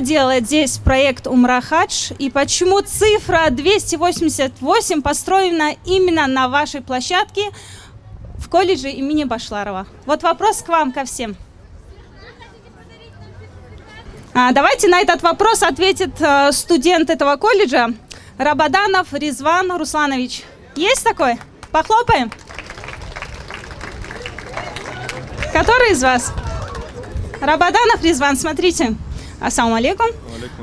делает здесь проект Умра Хадж и почему цифра 288 построена именно на вашей площадке в колледже имени Башларова. Вот вопрос к вам, ко всем. А, давайте на этот вопрос ответит э, студент этого колледжа Рабаданов Резван Русланович. Есть такой? Похлопаем. Который из вас? Рабаданов Резван, смотрите. Ассаламу алейкум.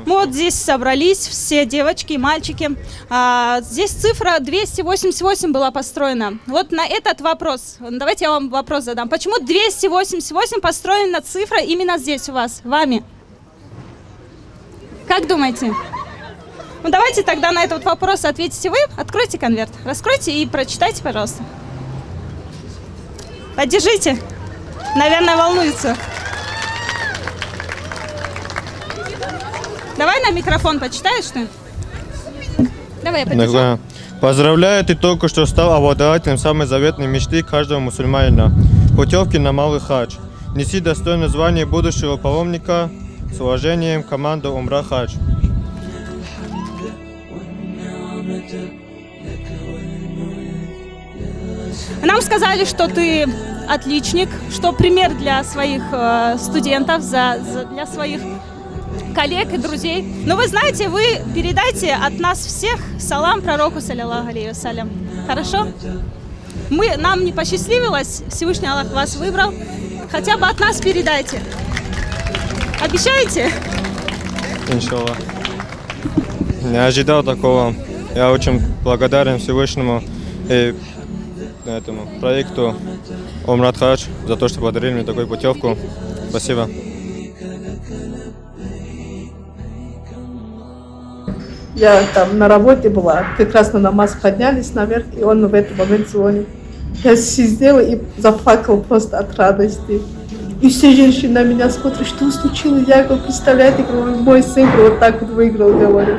Мы вот здесь собрались, все девочки и мальчики. А, здесь цифра 288 была построена. Вот на этот вопрос, давайте я вам вопрос задам. Почему 288 построена цифра именно здесь у вас, вами? Как думаете? Ну давайте тогда на этот вопрос ответите вы. Откройте конверт, раскройте и прочитайте, пожалуйста. Поддержите. Наверное, волнуется. Давай на микрофон почитаешь ты. Давай я поддержу. Да. Поздравляю, ты только что стал обладателем самой заветной мечты каждого мусульманина. Путевки на Малый Хадж. Неси достойное звание будущего паломника с уважением команда Умра Хадж. Нам сказали, что ты отличник, что пример для своих э, студентов, за, за- для своих коллег и друзей. Но вы знаете, вы передайте от нас всех салам пророку, саллиллаху алейхи вассалям. Хорошо? Мы, нам не посчастливилось, Всевышний Аллах вас выбрал. Хотя бы от нас передайте. Обещаете? Иншаллах. Не ожидал такого. Я очень благодарен Всевышнему и этому проекту Умрат Хадж за то, что подарили мне такую путевку. Спасибо. Я там на работе была, на намаз поднялись наверх, и он в этот момент звонит. Я сидела и заплакала просто от радости. И все женщины на меня смотрят, что случилось. Я говорю, представляете, говорю, мой сын вот так вот выиграл, говорю.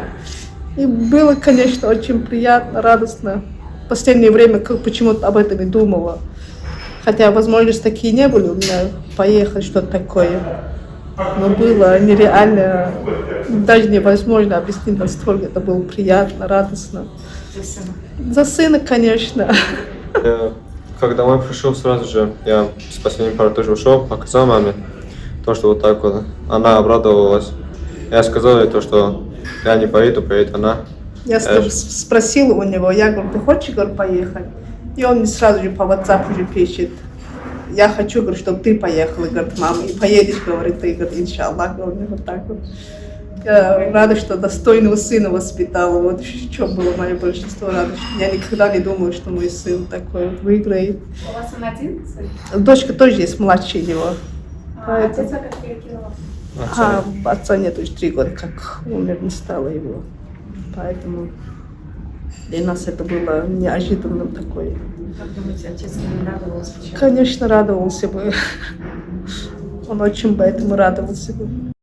И было, конечно, очень приятно, радостно. В последнее время как почему-то об этом и думала. Хотя возможности такие не были у меня поехать, что-то такое. Но было нереально, даже невозможно объяснить, настолько это было приятно, радостно. За сына, конечно. Я, как домой пришел, сразу же я с последней пары тоже ушел, показал маме то, что вот так вот. Она обрадовалась. Я сказал ей то, что я не поеду, поедет она. Я Э, спросила у него, я говорю, ты хочешь, говорю, поехать? И он мне сразу же по WhatsApp уже пишет. Я хочу, говорю, чтобы ты поехала, говорит, мама, и поедешь, говорит, ты, говорит, иншаллах, говорю, вот так вот. Я рада, что достойного сына воспитала, вот в чем было мое большинство радости. Я никогда не думала, что мой сын такой вот выиграет. У вас он один сын? Дочка тоже есть младше него. А отец как перекинула? А отца нет уже три года, как умер, не стало его. Поэтому для нас это было неожиданным такое. Как думаете, отец не радовался? Конечно, радовался бы. Он очень бы этому радовался бы.